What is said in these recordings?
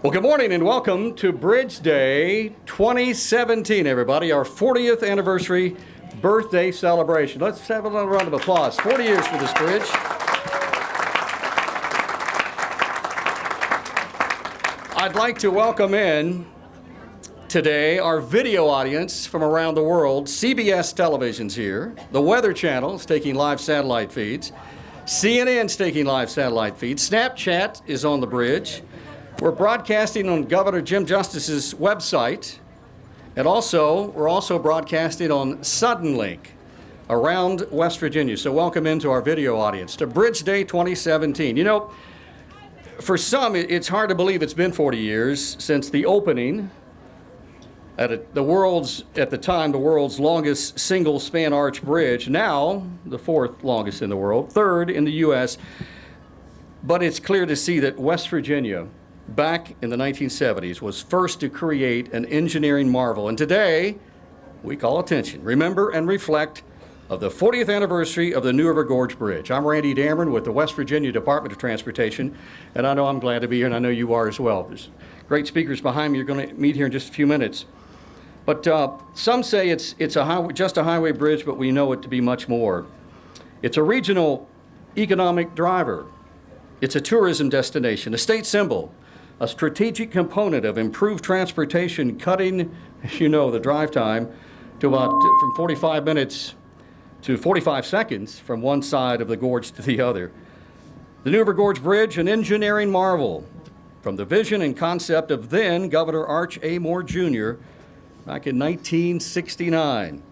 Well, good morning and welcome to Bridge Day 2017, everybody, our 40th anniversary birthday celebration. Let's have a little round of applause. 40 years for this bridge. I'd like to welcome in today our video audience from around the world. CBS Television's here, the Weather Channel is taking live satellite feeds, CNN's taking live satellite feeds, Snapchat is on the bridge. We're broadcasting on Governor Jim Justice's website, and also we're also broadcasting on Suddenlink around West Virginia. So welcome into our video audience to Bridge Day 2017. You know, for some, it's hard to believe it's been 40 years since the opening at the world's, at the time, the world's longest single span arch bridge, now the fourth longest in the world, third in the U.S. But it's clear to see that West Virginia back in the 1970s was first to create an engineering marvel. And today, we call attention, remember and reflect of the 40th anniversary of the New River Gorge Bridge. I'm Randy Dameron with the West Virginia Department of Transportation, and I know I'm glad to be here, and I know you are as well. There's great speakers behind me you're going to meet here in just a few minutes. But uh, some say it's, it's a just a highway bridge, but we know it to be much more. It's a regional economic driver. It's a tourism destination, a state symbol, a strategic component of improved transportation, cutting, as you know, the drive time to about from 45 minutes to 45 seconds from one side of the gorge to the other. The New River Gorge Bridge, an engineering marvel from the vision and concept of then Governor Arch A. Moore Jr. back in 1969.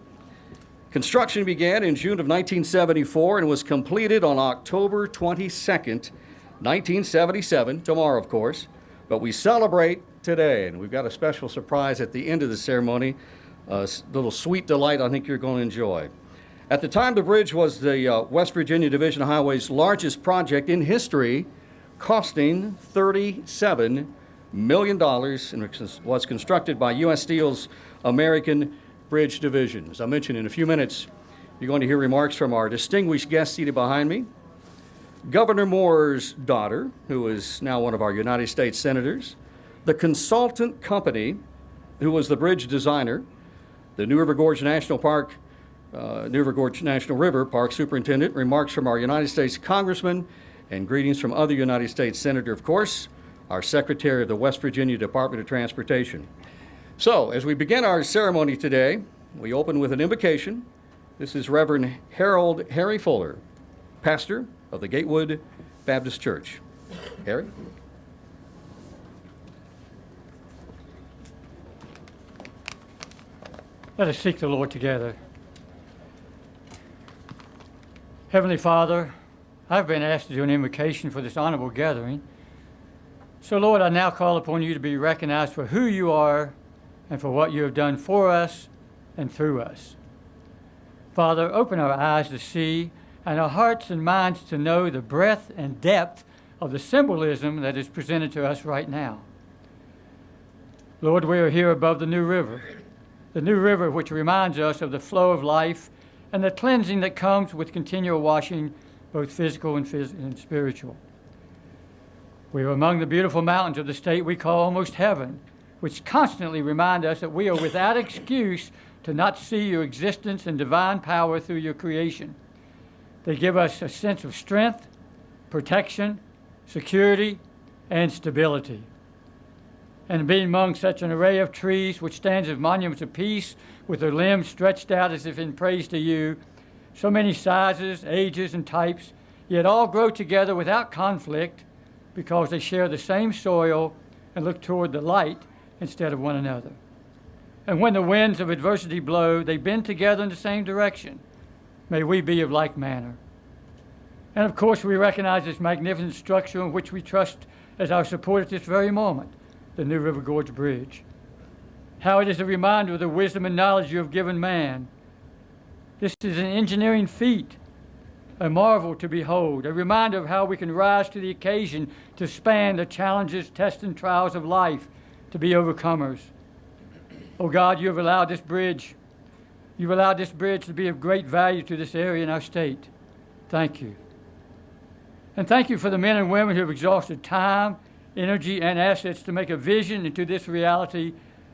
Construction began in June of 1974 and was completed on October 22nd, 1977, tomorrow, of course. But we celebrate today, and we've got a special surprise at the end of the ceremony, a little sweet delight I think you're going to enjoy. At the time, the bridge was the uh, West Virginia Division of Highways' largest project in history, costing $37 million and was constructed by U.S. Steel's American Bridge Division. As I mentioned, in a few minutes, you're going to hear remarks from our distinguished guest seated behind me, Governor Moore's daughter, who is now one of our United States senators, the consultant company, who was the bridge designer, the New River Gorge National Park, uh, New River Gorge National River Park Superintendent, remarks from our United States Congressman, and greetings from other United States Senator, of course, our Secretary of the West Virginia Department of Transportation. So, as we begin our ceremony today, we open with an invocation. This is Reverend Harold Harry Fuller, pastor of the Gatewood Baptist Church. Harry? Let us seek the Lord together. Heavenly Father, I've been asked to do an invocation for this honorable gathering. So, Lord, I now call upon you to be recognized for who you are and for what you have done for us and through us. Father, open our eyes to see and our hearts and minds to know the breadth and depth of the symbolism that is presented to us right now. Lord, we are here above the New River, the New River which reminds us of the flow of life and the cleansing that comes with continual washing, both physical and, phys and spiritual. We are among the beautiful mountains of the state we call almost heaven, which constantly remind us that we are without excuse to not see your existence and divine power through your creation. They give us a sense of strength, protection, security, and stability. And being among such an array of trees, which stands as monuments of peace, with their limbs stretched out as if in praise to you, so many sizes, ages, and types, yet all grow together without conflict because they share the same soil and look toward the light instead of one another. And when the winds of adversity blow, they bend together in the same direction May we be of like manner. And of course, we recognize this magnificent structure in which we trust as our support at this very moment, the New River Gorge Bridge. How it is a reminder of the wisdom and knowledge you have given man. This is an engineering feat, a marvel to behold, a reminder of how we can rise to the occasion to span the challenges, tests, and trials of life to be overcomers. Oh God, you have allowed this bridge You've allowed this bridge to be of great value to this area in our state. Thank you. And thank you for the men and women who have exhausted time, energy, and assets to make a vision into this reality,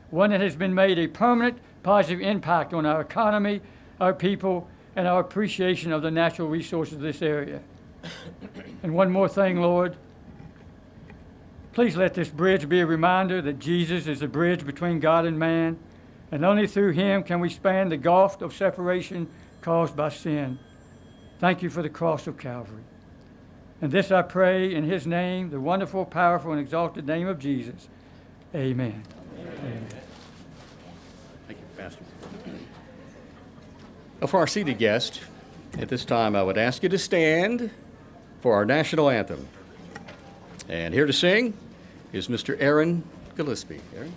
one that has been made a permanent positive impact on our economy, our people, and our appreciation of the natural resources of this area. and one more thing, Lord. Please let this bridge be a reminder that Jesus is the bridge between God and man, and only through him can we span the gulf of separation caused by sin. Thank you for the cross of Calvary. And this I pray in his name, the wonderful, powerful, and exalted name of Jesus. Amen. Amen. Thank you, Pastor. For our seated guest, at this time I would ask you to stand for our national anthem. And here to sing is Mr. Aaron Gillespie. Aaron?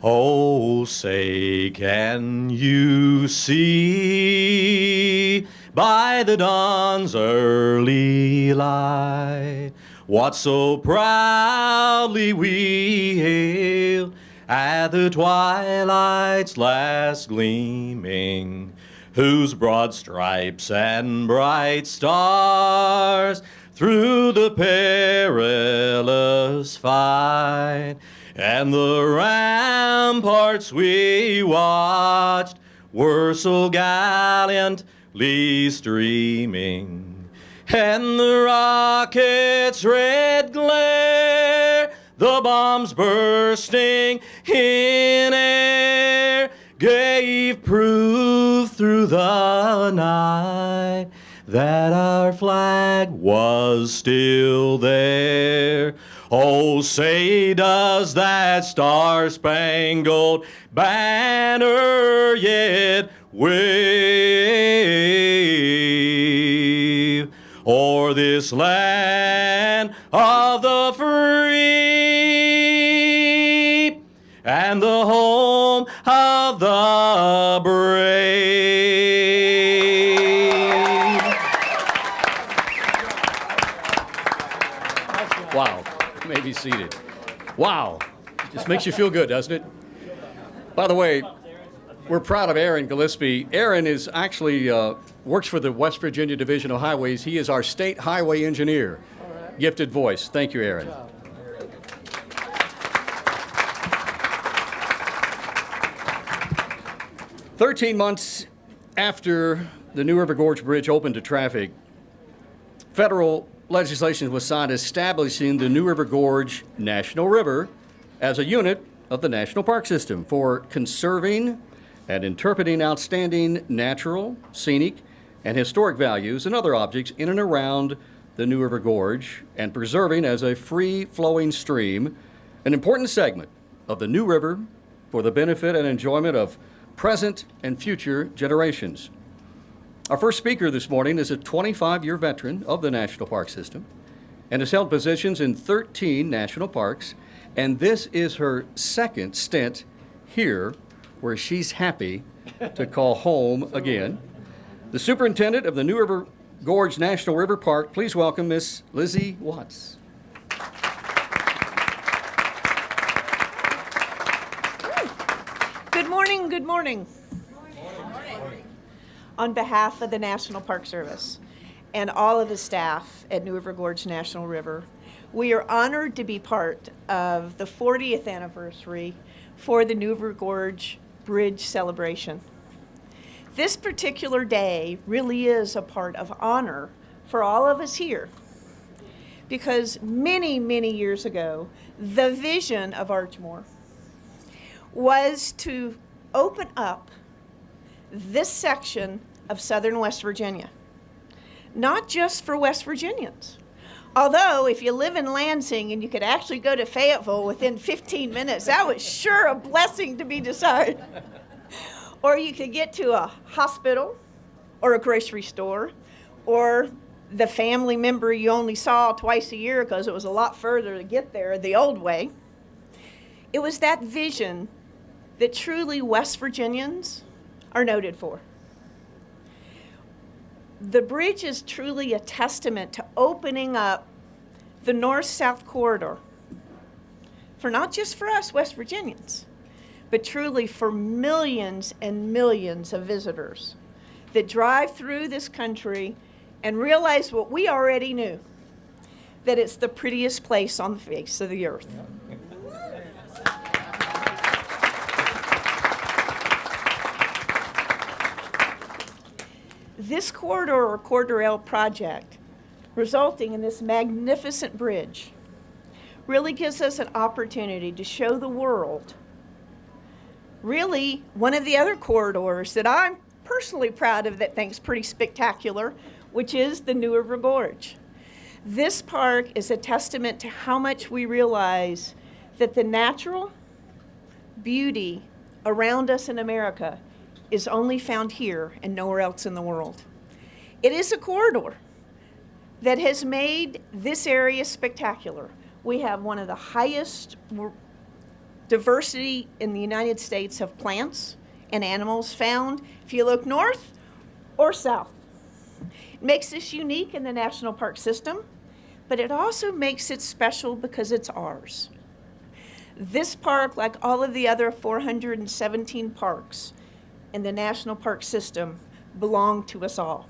Oh, say, can you see? By the dawn's early light what so proudly we hailed at the twilight's last gleaming, whose broad stripes and bright stars through the perilous fight and the ramparts we watched were so gallantly streaming, and the rocket's red glare, the bombs bursting in air, gave proof through the night that our flag was still there. Oh, say does that star-spangled banner yet wave o'er this land of the free seated. Wow. Just makes you feel good, doesn't it? By the way, we're proud of Aaron Gillespie. Aaron is actually uh, works for the West Virginia Division of Highways. He is our state highway engineer. Gifted voice. Thank you, Aaron. Thirteen months after the New River Gorge Bridge opened to traffic, federal legislation was signed establishing the New River Gorge National River as a unit of the National Park System for conserving and interpreting outstanding natural, scenic, and historic values and other objects in and around the New River Gorge and preserving as a free flowing stream an important segment of the New River for the benefit and enjoyment of present and future generations. Our first speaker this morning is a 25 year veteran of the National Park System and has held positions in 13 national parks. And this is her second stint here, where she's happy to call home again. The superintendent of the New River Gorge National River Park, please welcome Miss Lizzie Watts. Good morning, good morning. On behalf of the National Park Service and all of the staff at New River Gorge National River, we are honored to be part of the 40th anniversary for the New River Gorge Bridge celebration. This particular day really is a part of honor for all of us here because many, many years ago, the vision of Arch Moore was to open up this section of southern West Virginia, not just for West Virginians. Although, if you live in Lansing and you could actually go to Fayetteville within 15 minutes, that was sure a blessing to be desired. or you could get to a hospital or a grocery store or the family member you only saw twice a year because it was a lot further to get there the old way. It was that vision that truly West Virginians are noted for. The bridge is truly a testament to opening up the north south corridor for not just for us West Virginians, but truly for millions and millions of visitors that drive through this country and realize what we already knew that it's the prettiest place on the face of the earth. This corridor or Corridor L project, resulting in this magnificent bridge, really gives us an opportunity to show the world really one of the other corridors that I'm personally proud of that thinks pretty spectacular, which is the New River Gorge. This park is a testament to how much we realize that the natural beauty around us in America is only found here and nowhere else in the world. It is a corridor that has made this area spectacular. We have one of the highest diversity in the United States of plants and animals found if you look north or south. It makes this unique in the national park system, but it also makes it special because it's ours. This park, like all of the other 417 parks in the national park system, belong to us all.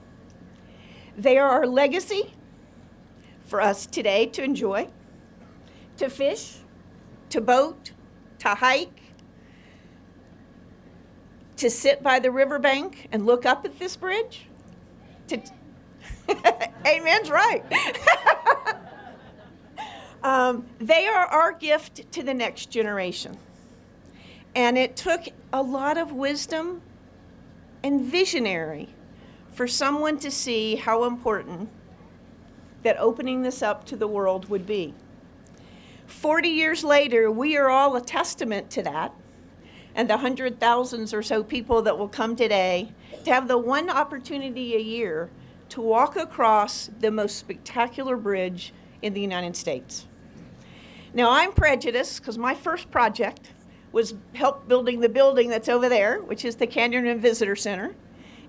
They are our legacy for us today to enjoy, to fish, to boat, to hike, to sit by the riverbank and look up at this bridge. To Amen's right. um, they are our gift to the next generation. And it took a lot of wisdom and visionary for someone to see how important that opening this up to the world would be. 40 years later, we are all a testament to that. And the hundred thousands or so people that will come today to have the one opportunity a year to walk across the most spectacular bridge in the United States. Now, I'm prejudiced because my first project was help building the building that's over there, which is the Canyon and Visitor Center.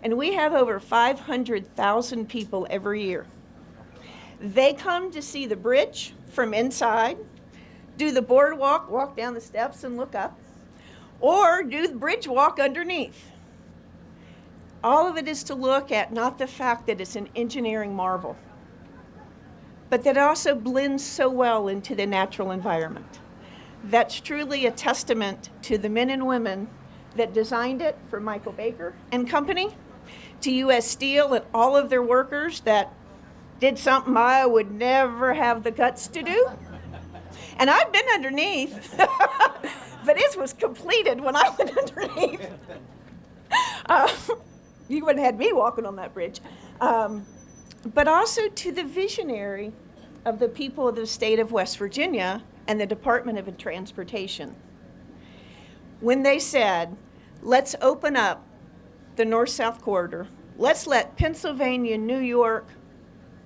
And we have over 500,000 people every year. They come to see the bridge from inside, do the boardwalk, walk down the steps and look up, or do the bridge walk underneath. All of it is to look at not the fact that it's an engineering marvel, but that also blends so well into the natural environment. That's truly a testament to the men and women that designed it for Michael Baker and company, to U.S. Steel and all of their workers that did something I would never have the guts to do. And I've been underneath, but it was completed when I went underneath. Uh, you wouldn't have had me walking on that bridge. Um, but also to the visionary of the people of the state of West Virginia and the Department of Transportation. When they said, let's open up the north-south corridor, let's let Pennsylvania, New York,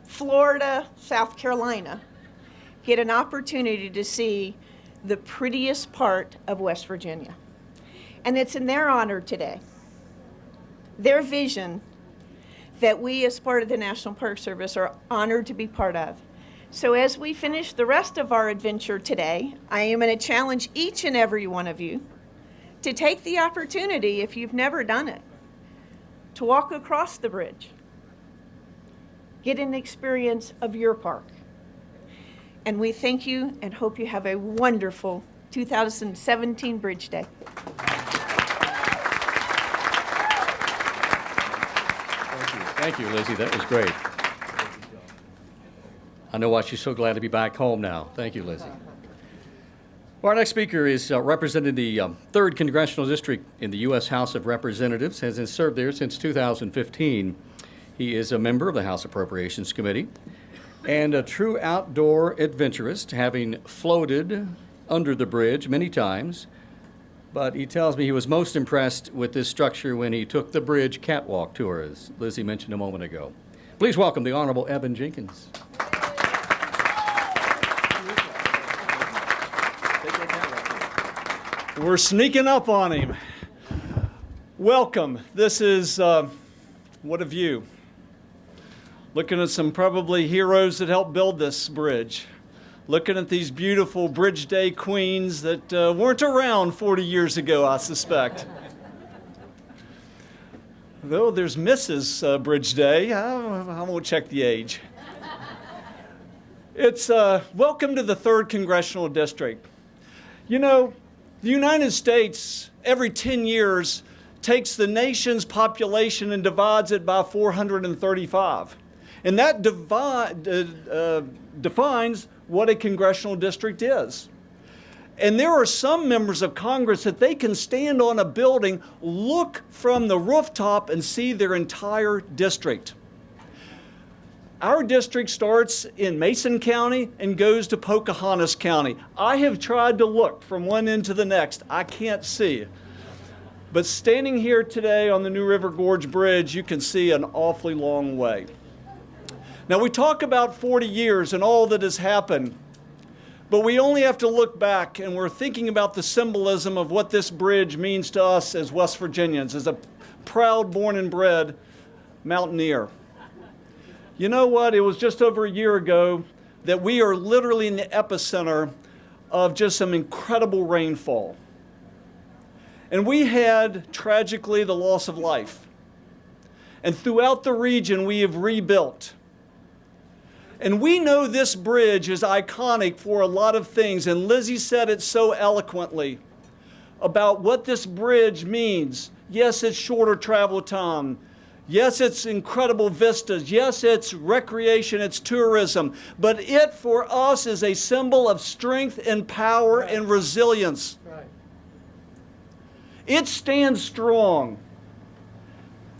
Florida, South Carolina get an opportunity to see the prettiest part of West Virginia. And it's in their honor today, their vision that we as part of the National Park Service are honored to be part of. So as we finish the rest of our adventure today, I am going to challenge each and every one of you to take the opportunity, if you've never done it, to walk across the bridge. Get an experience of your park. And we thank you and hope you have a wonderful 2017 Bridge Day. Thank you, Lizzie. That was great. I know why she's so glad to be back home now. Thank you, Lizzie. Our next speaker is uh, representing the um, 3rd Congressional District in the U.S. House of Representatives, has served there since 2015. He is a member of the House Appropriations Committee and a true outdoor adventurist, having floated under the bridge many times. But he tells me he was most impressed with this structure when he took the bridge catwalk tour, as Lizzie mentioned a moment ago. Please welcome the Honorable Evan Jenkins. We're sneaking up on him. Welcome. This is, uh, what a view. Looking at some probably heroes that helped build this bridge. Looking at these beautiful Bridge Day queens that uh, weren't around 40 years ago, I suspect. Though there's Mrs. Uh, Bridge Day, I, I won't check the age. It's uh, welcome to the 3rd Congressional District. You know, the United States, every 10 years, takes the nation's population and divides it by 435. And that divide, uh, uh, defines what a congressional district is. And there are some members of Congress that they can stand on a building, look from the rooftop, and see their entire district. Our district starts in Mason County and goes to Pocahontas County. I have tried to look from one end to the next. I can't see. But standing here today on the New River Gorge Bridge, you can see an awfully long way. Now, we talk about 40 years and all that has happened, but we only have to look back and we're thinking about the symbolism of what this bridge means to us as West Virginians, as a proud, born and bred mountaineer. You know what? It was just over a year ago that we are literally in the epicenter of just some incredible rainfall. And we had, tragically, the loss of life. And throughout the region, we have rebuilt. And we know this bridge is iconic for a lot of things, and Lizzie said it so eloquently about what this bridge means. Yes, it's shorter travel time. Yes, it's incredible vistas. Yes, it's recreation, it's tourism. But it for us is a symbol of strength and power right. and resilience. Right. It stands strong.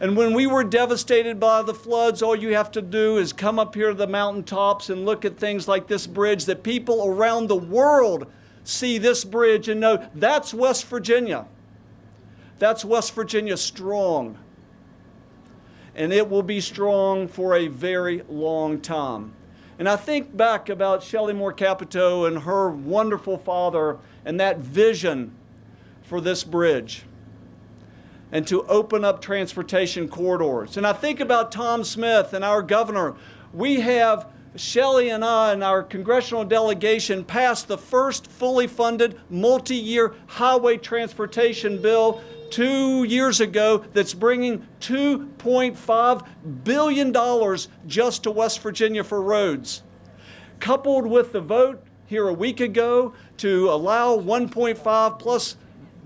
And when we were devastated by the floods, all you have to do is come up here to the mountaintops and look at things like this bridge that people around the world see this bridge and know that's West Virginia. That's West Virginia strong and it will be strong for a very long time. And I think back about Shelley Moore Capito and her wonderful father and that vision for this bridge and to open up transportation corridors. And I think about Tom Smith and our governor. We have Shelley and I and our congressional delegation passed the first fully funded multi-year highway transportation bill two years ago that's bringing $2.5 billion just to West Virginia for roads. Coupled with the vote here a week ago to allow 1.5 plus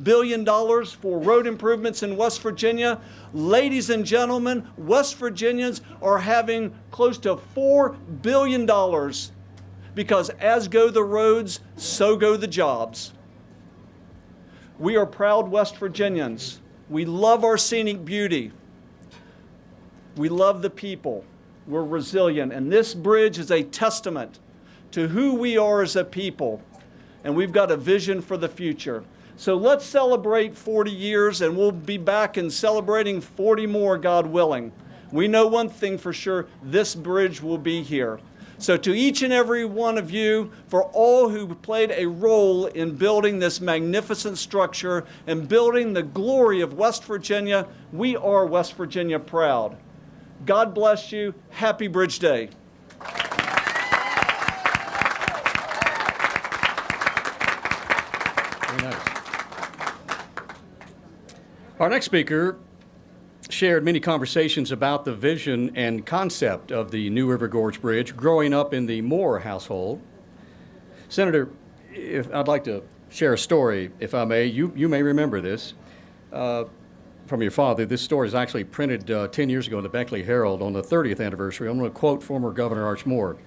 billion dollars for road improvements in West Virginia. Ladies and gentlemen, West Virginians are having close to $4 billion because as go the roads, so go the jobs. We are proud West Virginians. We love our scenic beauty. We love the people. We're resilient. And this bridge is a testament to who we are as a people. And we've got a vision for the future. So let's celebrate 40 years, and we'll be back and celebrating 40 more, God willing. We know one thing for sure this bridge will be here. So, to each and every one of you, for all who played a role in building this magnificent structure and building the glory of West Virginia, we are West Virginia proud. God bless you. Happy Bridge Day. Nice. Our next speaker shared many conversations about the vision and concept of the New River Gorge Bridge growing up in the Moore household. Senator, if I'd like to share a story, if I may. You, you may remember this uh, from your father. This story is actually printed uh, 10 years ago in the Beckley Herald on the 30th anniversary. I'm going to quote former Governor Arch Moore.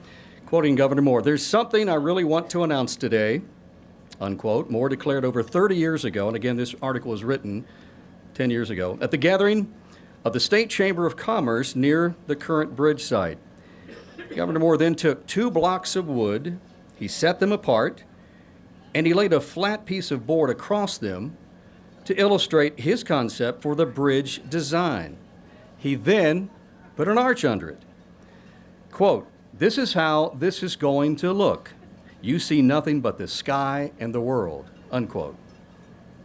Quoting Governor Moore, there's something I really want to announce today, unquote. Moore declared over 30 years ago, and again, this article was written 10 years ago, at the gathering of the State Chamber of Commerce near the current bridge site. Governor Moore then took two blocks of wood, he set them apart, and he laid a flat piece of board across them to illustrate his concept for the bridge design. He then put an arch under it. Quote, this is how this is going to look. You see nothing but the sky and the world, unquote.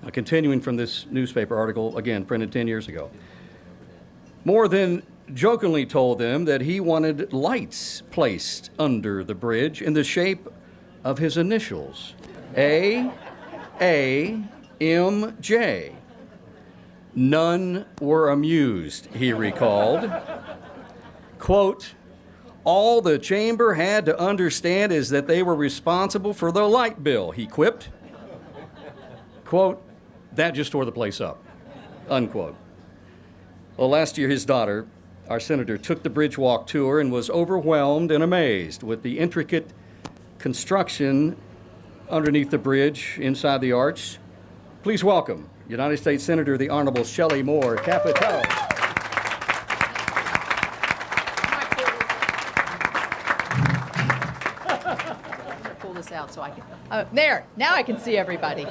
Now, continuing from this newspaper article, again, printed 10 years ago. Moore than jokingly told them that he wanted lights placed under the bridge in the shape of his initials A, A, M, J. None were amused, he recalled. Quote, all the chamber had to understand is that they were responsible for the light bill, he quipped. Quote, that just tore the place up, unquote. Well, last year, his daughter, our senator, took the bridge walk tour and was overwhelmed and amazed with the intricate construction underneath the bridge, inside the arch. Please welcome United States Senator the Honorable Shelley Moore Capito. pull this out so I can. Uh, there, now I can see everybody.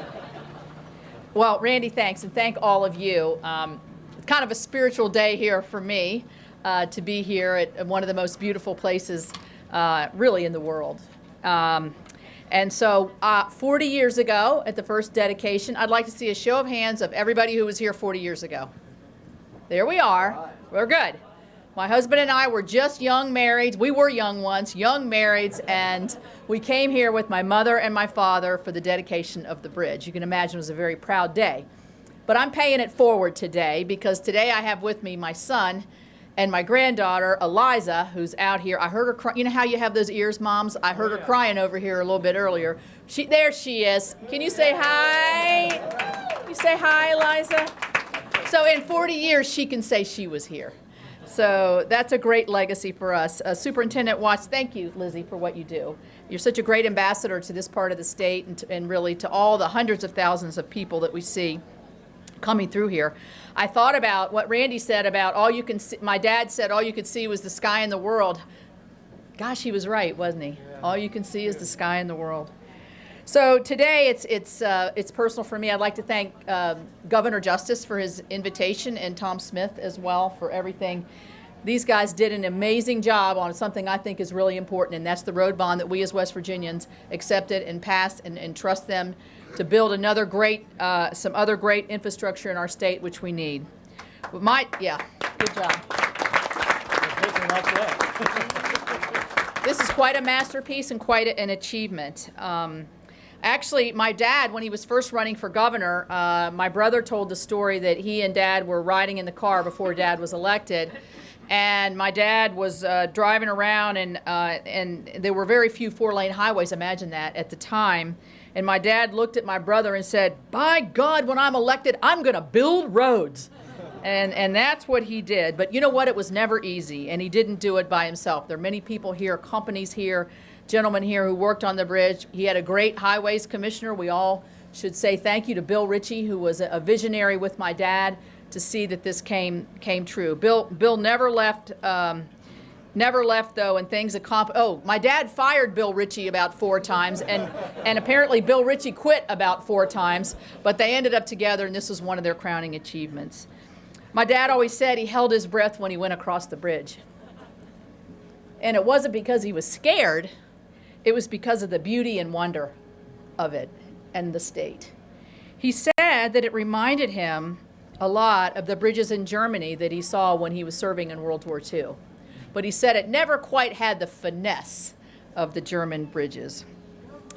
Well, Randy, thanks, and thank all of you. Um, kind of a spiritual day here for me uh, to be here at, one of the most beautiful places, uh, really, in the world. Um, and so, uh, 40 years ago, at the first dedication, I'd like to see a show of hands of everybody who was here 40 years ago. There we are. We're good. My husband and I were just young marrieds. We were young ones, young marrieds, and we came here with my mother and my father for the dedication of the bridge. You can imagine it was a very proud day. But I'm paying it forward today because today I have with me my son and my granddaughter, Eliza, who's out here. I heard her cry. You know how you have those ears, moms? I heard her crying over here a little bit earlier. She, there she is. Can you say hi? You say hi, Eliza? So in 40 years, she can say she was here. So that's a great legacy for us. Uh, Superintendent Watts, thank you, Lizzie, for what you do. You're such a great ambassador to this part of the state and, to, and really to all the hundreds of thousands of people that we see coming through here. I thought about what Randy said about all you can see, my dad said all you could see was the sky and the world. Gosh, he was right, wasn't he? All you can see is the sky and the world. So today it's, it's, uh, it's personal for me. I'd like to thank uh, Governor Justice for his invitation and Tom Smith as well for everything. These guys did an amazing job on something I think is really important, and that's the road bond that we as West Virginians accepted and passed and, and trust them to build another great, uh, some other great infrastructure in our state, which we need. But my, yeah, good job. This is quite a masterpiece and quite a, an achievement. Um, Actually, my dad, when he was first running for governor, uh, my brother told the story that he and dad were riding in the car before dad was elected. And my dad was uh, driving around, and, uh, and there were very few four lane highways, imagine that, at the time. And my dad looked at my brother and said, By God, when I'm elected, I'm going to build roads. And, and that's what he did. But you know what? It was never easy, and he didn't do it by himself. There are many people here, companies here, gentlemen here who worked on the bridge. He had a great highways commissioner. We all should say thank you to Bill Ritchie, who was a visionary with my dad to see that this came came true. Bill Bill never left. Um, never left though, and things accomplished. Oh, my dad fired Bill Ritchie about four times, and and apparently Bill Ritchie quit about four times, but they ended up together, and this was one of their crowning achievements. My dad always said he held his breath when he went across the bridge, and it wasn't because he was scared. It was because of the beauty and wonder of it and the state. He said that it reminded him a lot of the bridges in Germany that he saw when he was serving in World War II. But he said it never quite had the finesse of the German bridges.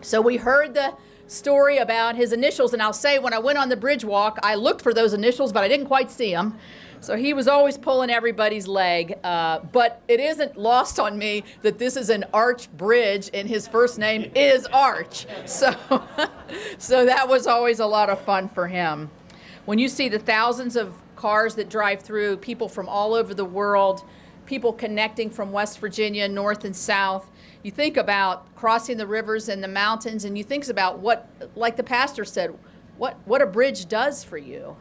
So we heard the story about his initials, and I'll say when I went on the bridge walk, I looked for those initials, but I didn't quite see them. So he was always pulling everybody's leg. Uh, but it isn't lost on me that this is an arch bridge and his first name is Arch. So, so that was always a lot of fun for him. When you see the thousands of cars that drive through, people from all over the world, people connecting from West Virginia, north and south, you think about crossing the rivers and the mountains, and you think about what, like the pastor said, what, what a bridge does for you.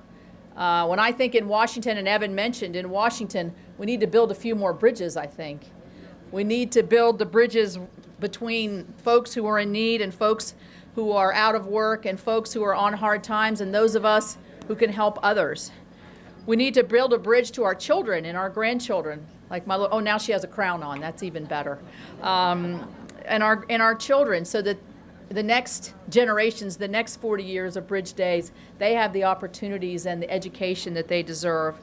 Uh, when I think in Washington, and Evan mentioned in Washington, we need to build a few more bridges, I think. We need to build the bridges between folks who are in need and folks who are out of work and folks who are on hard times and those of us who can help others. We need to build a bridge to our children and our grandchildren. Like my, oh, now she has a crown on. That's even better. Um, and our and our children, so that the next generations, the next 40 years of Bridge Days, they have the opportunities and the education that they deserve.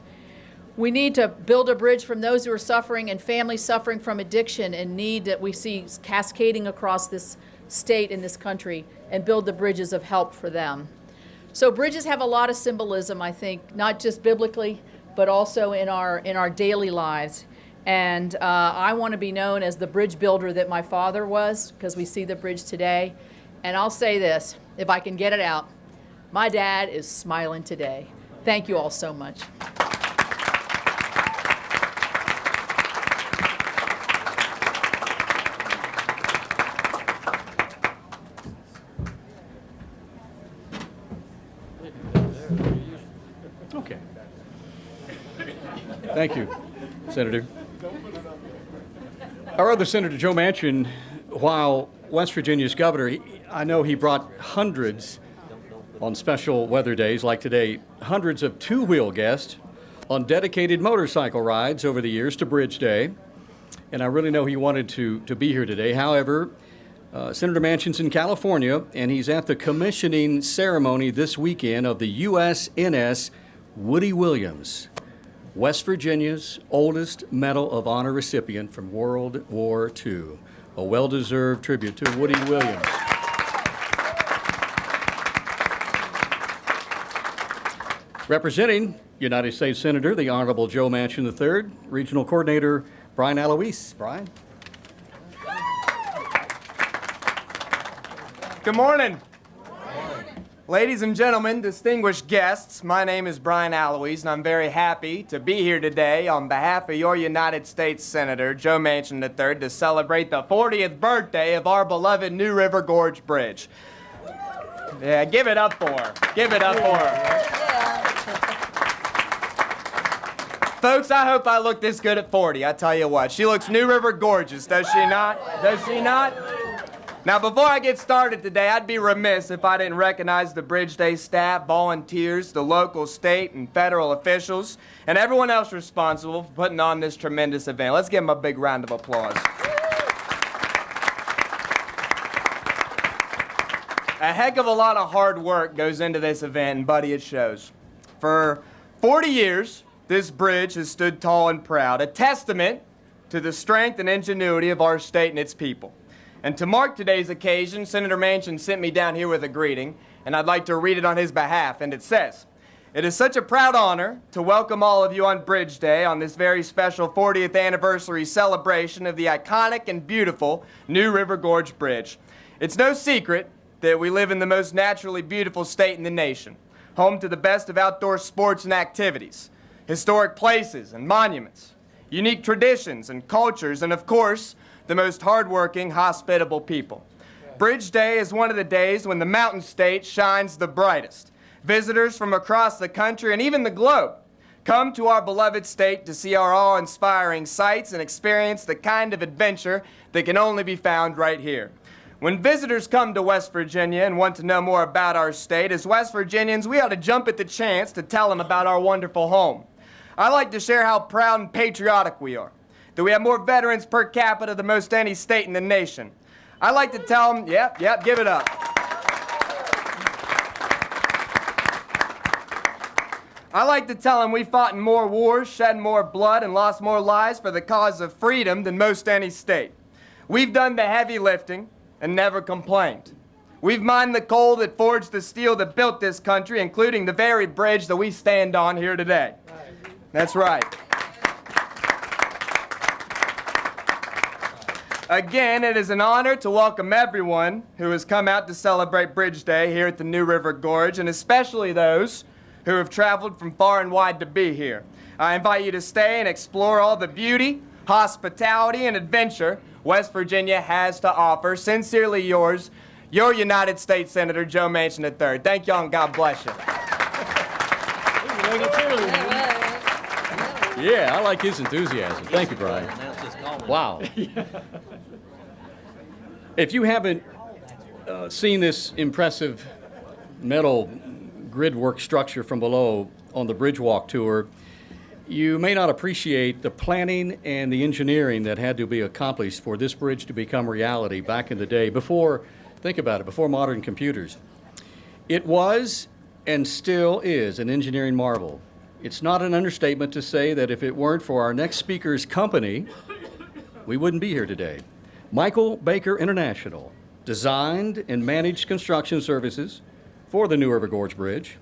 We need to build a bridge from those who are suffering and families suffering from addiction and need that we see cascading across this state and this country and build the bridges of help for them. So bridges have a lot of symbolism, I think, not just biblically, but also in our in our daily lives. And uh, I want to be known as the bridge builder that my father was, because we see the bridge today. And I'll say this, if I can get it out, my dad is smiling today. Thank you all so much. Okay. Thank you, Senator. Our other Senator, Joe Manchin, while West Virginia's governor, I know he brought hundreds on special weather days like today, hundreds of two wheel guests on dedicated motorcycle rides over the years to Bridge Day. And I really know he wanted to, to be here today. However, uh, Senator Manchin's in California, and he's at the commissioning ceremony this weekend of the USNS Woody Williams, West Virginia's oldest Medal of Honor recipient from World War II. A well deserved tribute to Woody Williams. Representing United States Senator, the Honorable Joe Manchin III, Regional Coordinator Brian Alois. Brian? Good morning. Ladies and gentlemen, distinguished guests, my name is Brian Alois, and I'm very happy to be here today on behalf of your United States Senator, Joe Manchin III, to celebrate the 40th birthday of our beloved New River Gorge Bridge. Yeah, give it up for her. Give it up for her. Folks, I hope I look this good at 40. I tell you what, she looks New River gorgeous, does she not? Does she not? Now, before I get started today, I'd be remiss if I didn't recognize the Bridge Day staff, volunteers, the local, state, and federal officials, and everyone else responsible for putting on this tremendous event. Let's give them a big round of applause. A heck of a lot of hard work goes into this event, and buddy, it shows. For 40 years, this bridge has stood tall and proud, a testament to the strength and ingenuity of our state and its people. And to mark today's occasion, Senator Manchin sent me down here with a greeting, and I'd like to read it on his behalf. And it says, It is such a proud honor to welcome all of you on Bridge Day on this very special 40th anniversary celebration of the iconic and beautiful New River Gorge Bridge. It's no secret that we live in the most naturally beautiful state in the nation, home to the best of outdoor sports and activities, historic places and monuments, unique traditions and cultures, and of course, the most hardworking, hospitable people. Bridge Day is one of the days when the Mountain State shines the brightest. Visitors from across the country and even the globe come to our beloved state to see our awe inspiring sights and experience the kind of adventure that can only be found right here. When visitors come to West Virginia and want to know more about our state, as West Virginians, we ought to jump at the chance to tell them about our wonderful home. I like to share how proud and patriotic we are that we have more veterans per capita than most any state in the nation. I like to tell them, yep, yep, give it up. I like to tell them we fought in more wars, shed more blood, and lost more lives for the cause of freedom than most any state. We've done the heavy lifting and never complained. We've mined the coal that forged the steel that built this country, including the very bridge that we stand on here today. That's right. Again, it is an honor to welcome everyone who has come out to celebrate Bridge Day here at the New River Gorge, and especially those who have traveled from far and wide to be here. I invite you to stay and explore all the beauty, hospitality, and adventure West Virginia has to offer. Sincerely yours, your United States Senator Joe Manchin III. Thank y'all and God bless you. Yeah, I like his enthusiasm. Thank you, Brian. Wow. If you haven't uh, seen this impressive metal grid work structure from below on the bridge walk tour, you may not appreciate the planning and the engineering that had to be accomplished for this bridge to become reality back in the day before, think about it, before modern computers. It was and still is an engineering marvel. It's not an understatement to say that if it weren't for our next speaker's company, we wouldn't be here today. Michael Baker International designed and managed construction services for the New River Gorge Bridge.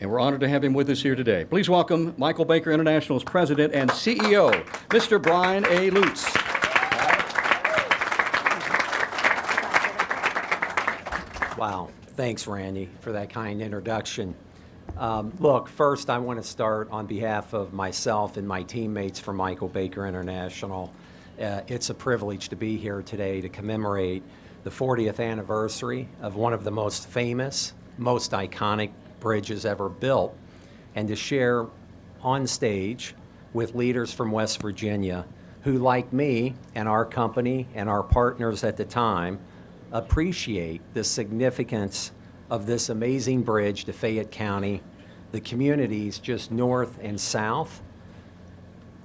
And we're honored to have him with us here today. Please welcome Michael Baker International's president and CEO, Mr. Brian A. Lutz. Wow. Thanks, Randy, for that kind introduction. Um, look, first, I want to start on behalf of myself and my teammates from Michael Baker International. Uh, it's a privilege to be here today to commemorate the 40th anniversary of one of the most famous, most iconic bridges ever built, and to share on stage with leaders from West Virginia who, like me and our company and our partners at the time, appreciate the significance of this amazing bridge to Fayette County, the communities just north and south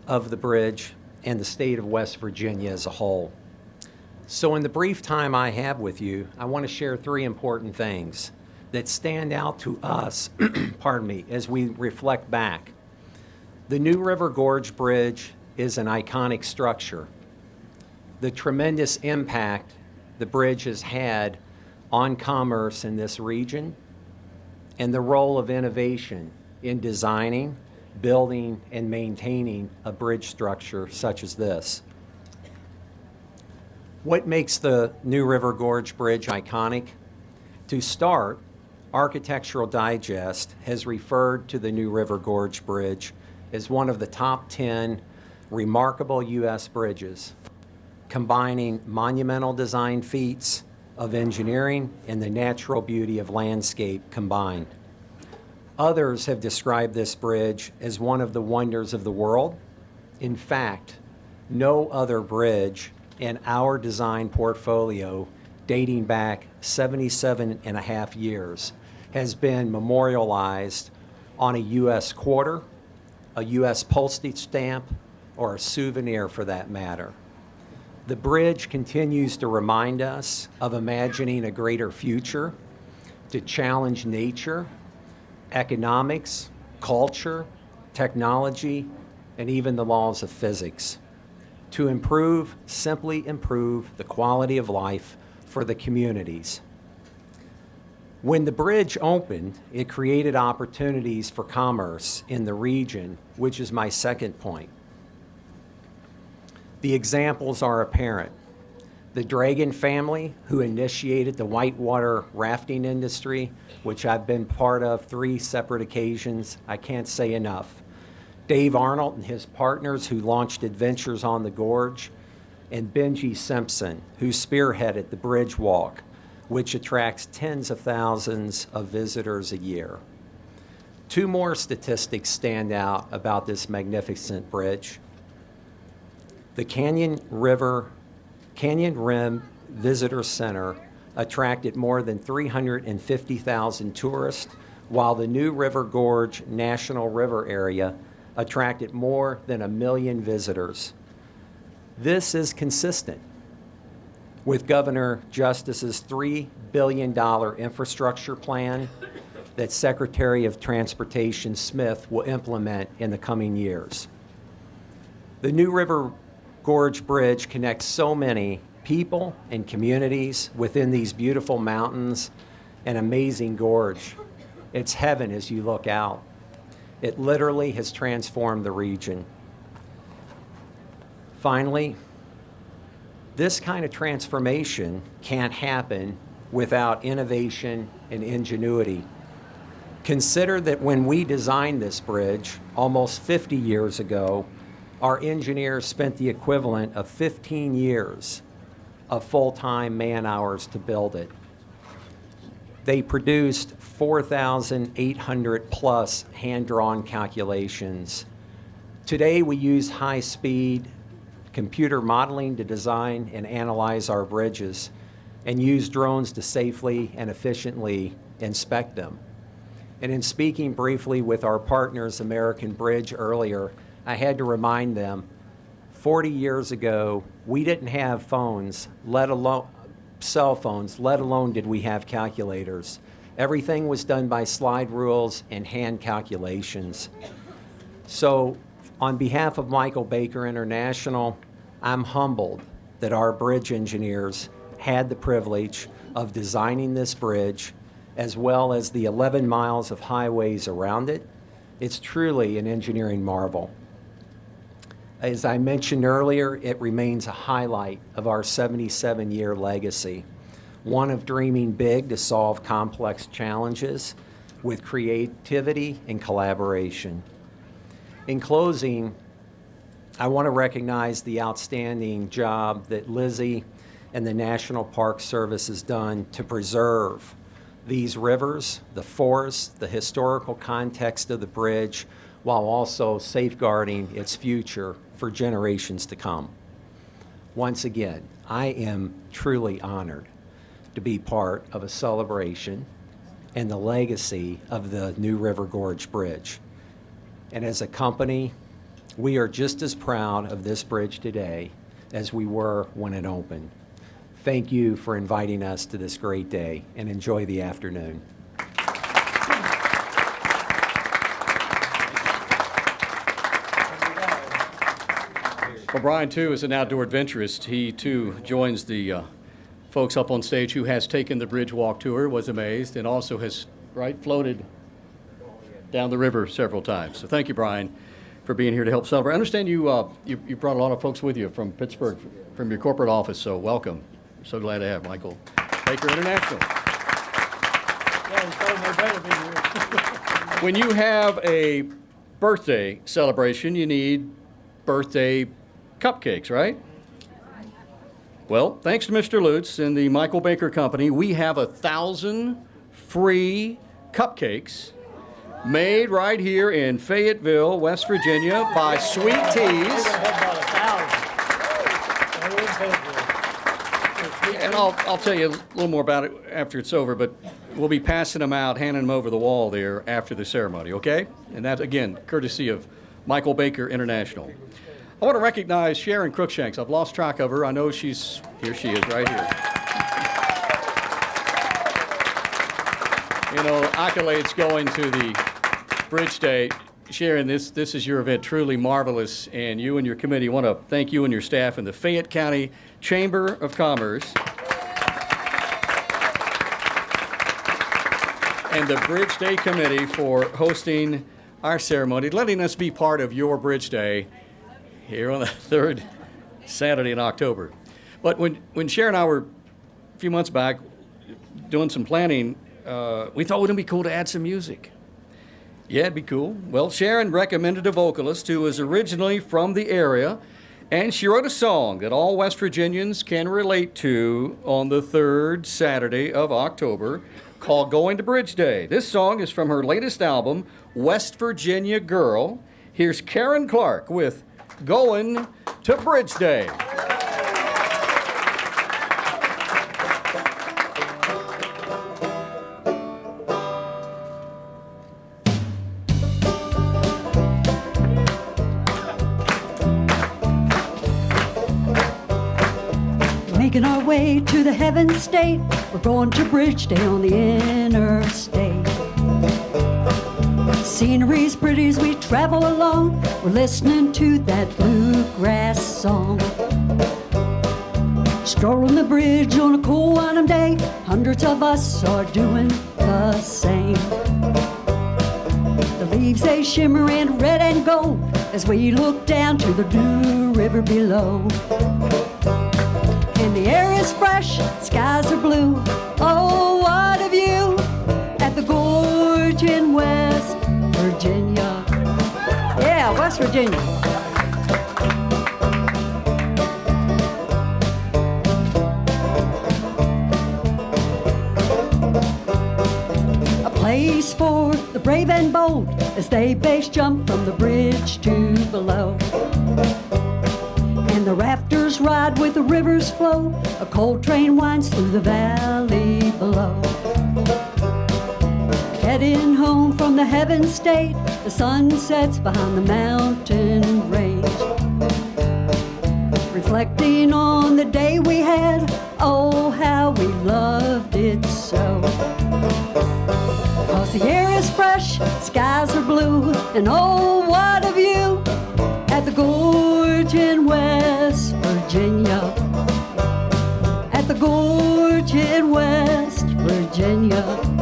of the bridge, and the state of West Virginia as a whole. So in the brief time I have with you, I want to share three important things that stand out to us, pardon me, as we reflect back. The New River Gorge Bridge is an iconic structure. The tremendous impact the bridge has had on commerce in this region and the role of innovation in designing, building, and maintaining a bridge structure such as this. What makes the New River Gorge Bridge iconic? To start, Architectural Digest has referred to the New River Gorge Bridge as one of the top 10 remarkable U.S. bridges, combining monumental design feats of engineering and the natural beauty of landscape combined. Others have described this bridge as one of the wonders of the world. In fact, no other bridge in our design portfolio dating back 77 and a half years has been memorialized on a U.S. quarter, a U.S. postage stamp, or a souvenir for that matter. The bridge continues to remind us of imagining a greater future, to challenge nature, economics, culture, technology, and even the laws of physics to improve, simply improve the quality of life for the communities. When the bridge opened, it created opportunities for commerce in the region, which is my second point. The examples are apparent. The Dragan family, who initiated the whitewater rafting industry, which I've been part of three separate occasions, I can't say enough. Dave Arnold and his partners who launched Adventures on the Gorge, and Benji Simpson, who spearheaded the Bridge Walk, which attracts tens of thousands of visitors a year. Two more statistics stand out about this magnificent bridge. The Canyon River, Canyon Rim Visitor Center attracted more than 350,000 tourists, while the New River Gorge National River Area attracted more than a million visitors. This is consistent with Governor Justice's $3 billion infrastructure plan that Secretary of Transportation Smith will implement in the coming years. The New River Gorge Bridge connects so many people and communities within these beautiful mountains and amazing gorge. It's heaven as you look out. It literally has transformed the region. Finally, this kind of transformation can't happen without innovation and ingenuity. Consider that when we designed this bridge almost 50 years ago, our engineers spent the equivalent of 15 years of full-time man hours to build it. They produced 4,800 plus hand-drawn calculations. Today we use high-speed computer modeling to design and analyze our bridges and use drones to safely and efficiently inspect them. And in speaking briefly with our partners, American Bridge, earlier, I had to remind them 40 years ago, we didn't have phones, let alone cell phones, let alone did we have calculators. Everything was done by slide rules and hand calculations. So, on behalf of Michael Baker International, I'm humbled that our bridge engineers had the privilege of designing this bridge as well as the 11 miles of highways around it. It's truly an engineering marvel. As I mentioned earlier, it remains a highlight of our 77 year legacy, one of dreaming big to solve complex challenges with creativity and collaboration. In closing, I want to recognize the outstanding job that Lizzie and the National Park Service has done to preserve these rivers, the forest, the historical context of the bridge, while also safeguarding its future for generations to come. Once again, I am truly honored to be part of a celebration and the legacy of the New River Gorge Bridge. And as a company, we are just as proud of this bridge today as we were when it opened. Thank you for inviting us to this great day and enjoy the afternoon. Well, Brian, too, is an outdoor adventurist. He, too, joins the uh, folks up on stage who has taken the bridge walk tour, was amazed, and also has, right, floated down the river several times. So thank you, Brian, for being here to help celebrate. I understand you, uh, you, you brought a lot of folks with you from Pittsburgh, from your corporate office, so welcome. So glad to have Michael Baker International. Yeah, he told me better be here. When you have a birthday celebration, you need birthday cupcakes, right? Well, thanks to Mr. Lutz and the Michael Baker Company, we have a thousand free cupcakes made right here in Fayetteville, West Virginia by Sweet Teas. And I'll, I'll tell you a little more about it after it's over, but we'll be passing them out, handing them over the wall there after the ceremony, okay? And that, again, courtesy of Michael Baker International. I want to recognize Sharon Cruikshanks. I've lost track of her. I know she's, here she is, right here. You know, accolades going to the Bridge Day. Sharon, this, this is your event, truly marvelous, and you and your committee want to thank you and your staff and the Fayette County Chamber of Commerce and the Bridge Day Committee for hosting our ceremony, letting us be part of your Bridge Day here on the third Saturday in October. But when, when Sharon and I were a few months back doing some planning, uh, we thought it wouldn't it be cool to add some music? Yeah, it'd be cool. Well, Sharon recommended a vocalist who was originally from the area, and she wrote a song that all West Virginians can relate to on the third Saturday of October called Going to Bridge Day. This song is from her latest album, West Virginia Girl. Here's Karen Clark with Going to Bridge Day. Making our way to the heaven state. We're going to Bridge Day on the interstate. Scenery's pretty as we travel along. We're listening to that bluegrass song. Strolling the bridge on a cool autumn day. Hundreds of us are doing the same. The leaves they shimmer in red and gold as we look down to the blue river below. And the air is fresh, skies are blue. Oh, what a view at the gorge in West Virginia. Yeah, West Virginia. A place for the brave and bold as they base jump from the bridge to below. And the rafters ride with the river's flow. A cold train winds through the valley below. Heading home from the heaven state, the sun sets behind the mountain range. Reflecting on the day we had, oh, how we loved it so. Cause the air is fresh, skies are blue, and oh, what a view at the gorge in West Virginia. At the gorge in West Virginia.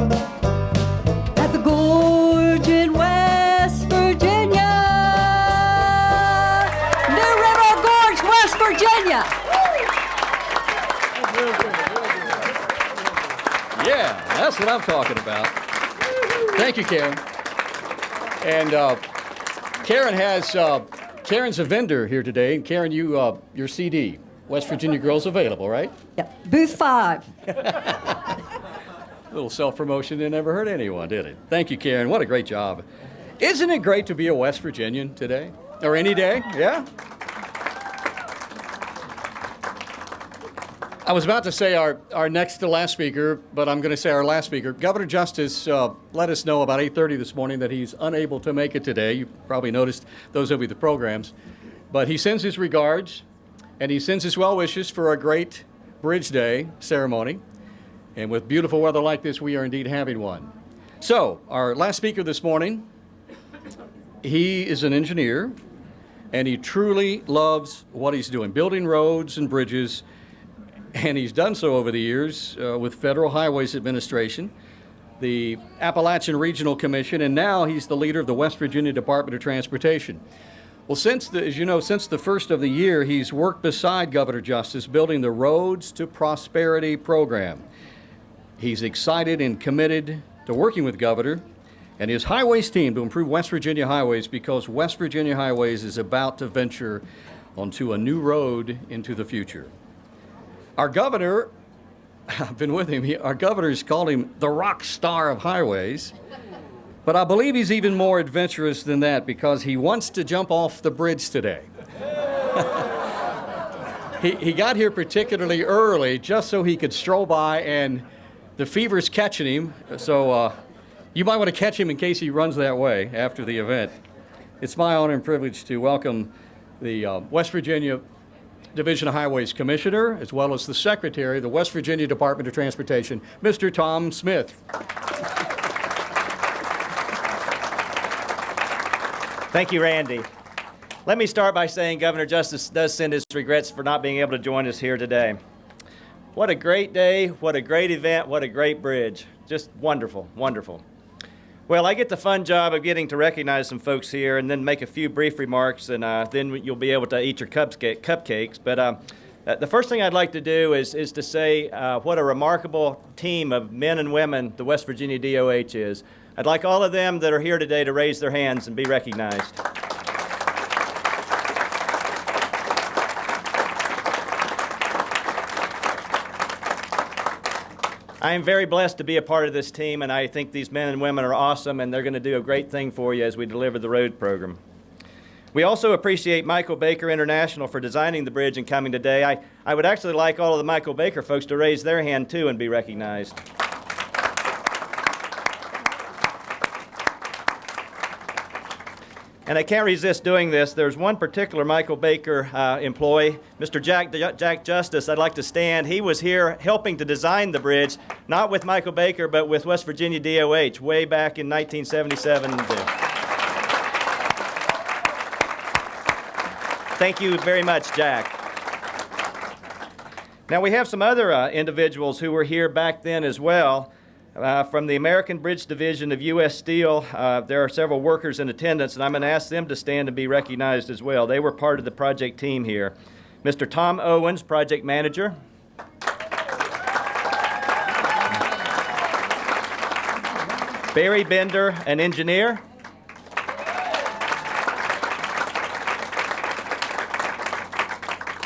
That's what I'm talking about. Thank you, Karen. And uh, Karen has uh, Karen's a vendor here today, and Karen, you uh, your CD, West Virginia Girls, available, right? Yep. Booth five. little self promotion that never hurt anyone, did it? Thank you, Karen. What a great job. Isn't it great to be a West Virginian today? Or any day? Yeah? I was about to say our, our next to last speaker, but I'm going to say our last speaker. Governor Justice uh, let us know about 8:30 this morning that he's unable to make it today. You probably noticed those of you the programs, but he sends his regards and he sends his well wishes for a great Bridge Day ceremony. And with beautiful weather like this, we are indeed having one. So, our last speaker this morning, he is an engineer, and he truly loves what he's doing, building roads and bridges, and he's done so over the years uh, with Federal Highways Administration, the Appalachian Regional Commission, and now he's the leader of the West Virginia Department of Transportation. Well, since the, as you know, since the first of the year, he's worked beside Governor Justice building the Roads to Prosperity program. He's excited and committed to working with Governor and his highways team to improve West Virginia highways because West Virginia Highways is about to venture onto a new road into the future. Our governor, I've been with him, our governor's called him the rock star of highways. But I believe he's even more adventurous than that because he wants to jump off the bridge today. he, he got here particularly early just so he could stroll by, and the fever's catching him. So uh, you might want to catch him in case he runs that way after the event. It's my honor and privilege to welcome the uh, West Virginia Division of Highways Commissioner, as well as the Secretary of the West Virginia Department of Transportation, Mr. Tom Smith. Thank you, Randy. Let me start by saying Governor Justice does send his regrets for not being able to join us here today. What a great day, what a great event, what a great bridge. Just wonderful, wonderful. Well, I get the fun job of getting to recognize some folks here and then make a few brief remarks, and uh, then you'll be able to eat your cupcakes. But uh, the first thing I'd like to do is, is to say uh, what a remarkable team of men and women the West Virginia DOH is. I'd like all of them that are here today to raise their hands and be recognized. I am very blessed to be a part of this team, and I think these men and women are awesome, and they're going to do a great thing for you as we deliver the road program. We also appreciate Michael Baker International for designing the bridge and coming today. I, I would actually like all of the Michael Baker folks to raise their hand too and be recognized. And I can't resist doing this. There's one particular Michael Baker uh, employee, Mr. Jack, Jack Justice. I'd like to stand. He was here helping to design the bridge, not with Michael Baker, but with West Virginia DOH way back in 1977. Thank you very much, Jack. Now, we have some other uh, individuals who were here back then as well. Uh, from the American Bridge Division of U.S. Steel, uh, there are several workers in attendance, and I'm going to ask them to stand and be recognized as well. They were part of the project team here. Mr. Tom Owens, project manager. Barry Bender, an engineer.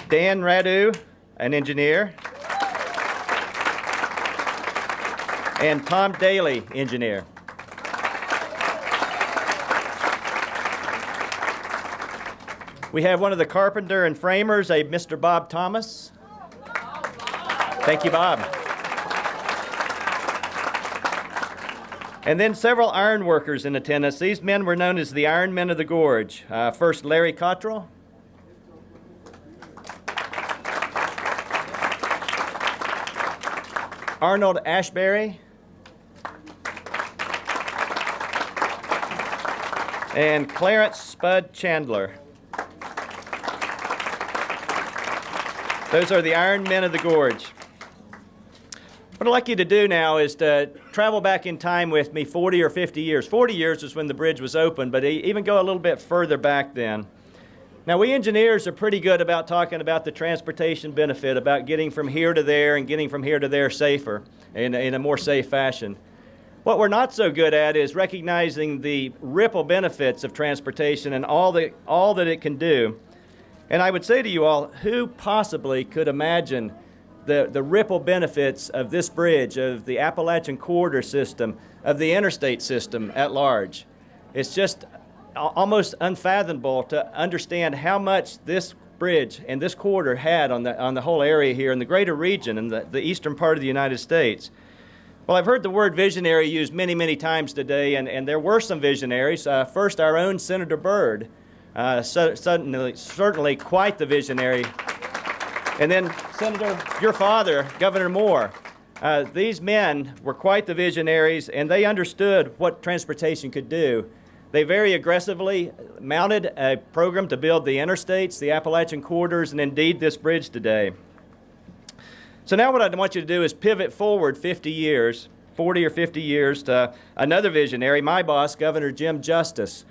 Dan Radu, an engineer. And Tom Daly, engineer. We have one of the carpenter and framers, a Mr. Bob Thomas. Thank you, Bob. And then several iron workers in attendance. These men were known as the Iron Men of the Gorge. Uh, first, Larry Cottrell. Arnold Ashbury. And Clarence Spud Chandler. Those are the Iron Men of the Gorge. What I'd like you to do now is to travel back in time with me 40 or 50 years. 40 years is when the bridge was open, but even go a little bit further back then. Now, we engineers are pretty good about talking about the transportation benefit, about getting from here to there and getting from here to there safer, in, in a more safe fashion. What we're not so good at is recognizing the ripple benefits of transportation and all, the, all that it can do. And I would say to you all, who possibly could imagine the, the ripple benefits of this bridge, of the Appalachian Corridor system, of the interstate system at large? It's just almost unfathomable to understand how much this bridge and this corridor had on the, on the whole area here in the greater region and the, the eastern part of the United States. Well, I've heard the word visionary used many, many times today, and, and there were some visionaries. Uh, first, our own Senator Byrd, uh, so, certainly, certainly quite the visionary. And then, Senator, your father, Governor Moore. Uh, these men were quite the visionaries, and they understood what transportation could do. They very aggressively mounted a program to build the interstates, the Appalachian corridors, and indeed this bridge today. So now what I want you to do is pivot forward 50 years, 40 or 50 years to another visionary, my boss, Governor Jim Justice,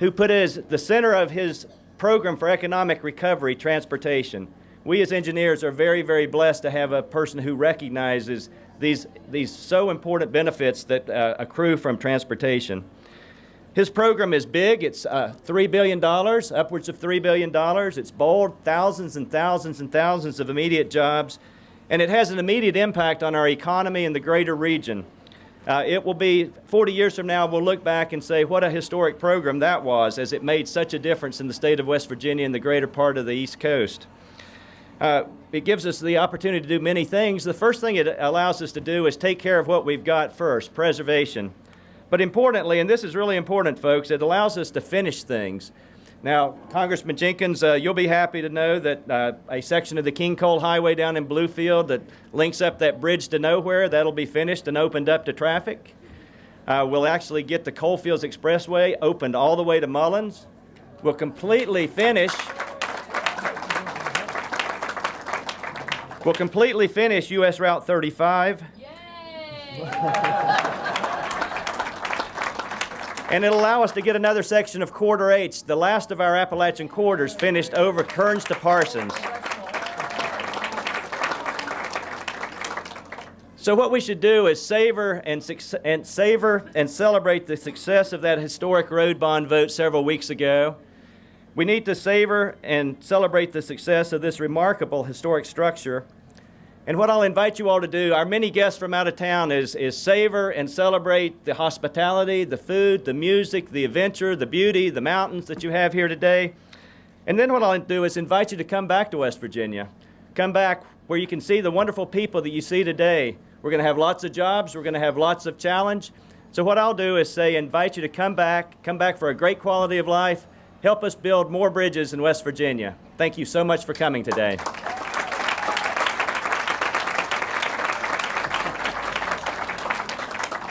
who put as the center of his program for economic recovery transportation. We as engineers are very, very blessed to have a person who recognizes these, these so important benefits that uh, accrue from transportation. His program is big. It's uh, $3 billion, upwards of $3 billion. It's bold, thousands and thousands and thousands of immediate jobs, and it has an immediate impact on our economy in the greater region. Uh, it will be 40 years from now, we'll look back and say what a historic program that was, as it made such a difference in the state of West Virginia and the greater part of the East Coast. Uh, it gives us the opportunity to do many things. The first thing it allows us to do is take care of what we've got first preservation. But importantly, and this is really important, folks, it allows us to finish things. Now, Congressman Jenkins, uh, you'll be happy to know that uh, a section of the King Coal Highway down in Bluefield that links up that bridge to nowhere, that'll be finished and opened up to traffic. Uh, we'll actually get the Coalfields Expressway opened all the way to Mullens. We'll completely finish. We'll completely finish US Route 35. And it'll allow us to get another section of Corridor H, the last of our Appalachian corridors, finished over Kerens to Parsons. So what we should do is savor and, and savor and celebrate the success of that historic road bond vote several weeks ago. We need to savor and celebrate the success of this remarkable historic structure. And what I'll invite you all to do, our many guests from out of town, is, is savor and celebrate the hospitality, the food, the music, the adventure, the beauty, the mountains that you have here today. And then what I'll do is invite you to come back to West Virginia. Come back where you can see the wonderful people that you see today. We're going to have lots of jobs. We're going to have lots of challenge. So what I'll do is say, invite you to come back, come back for a great quality of life. Help us build more bridges in West Virginia. Thank you so much for coming today.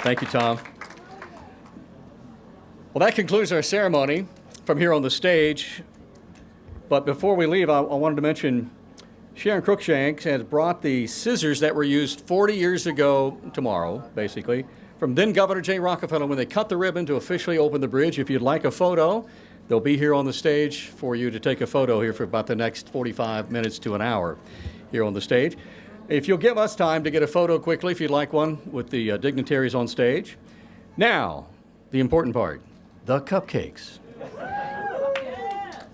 Thank you, Tom. Well, that concludes our ceremony from here on the stage. But before we leave, I, I wanted to mention Sharon Cruikshank has brought the scissors that were used 40 years ago tomorrow, basically, from then Governor Jay Rockefeller when they cut the ribbon to officially open the bridge. If you'd like a photo, they'll be here on the stage for you to take a photo here for about the next 45 minutes to an hour here on the stage. If you'll give us time to get a photo quickly, if you'd like one, with the uh, dignitaries on stage. Now, the important part the cupcakes.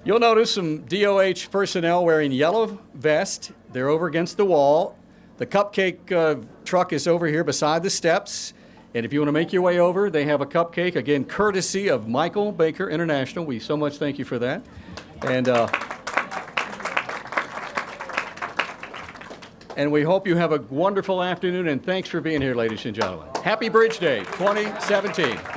You'll notice some DOH personnel wearing yellow vest. They're over against the wall. The cupcake uh, truck is over here beside the steps. And if you want to make your way over, they have a cupcake, again, courtesy of Michael Baker International. We so much thank you for that. And, uh, and we hope you have a wonderful afternoon, and thanks for being here, ladies and gentlemen. Happy Bridge Day 2017.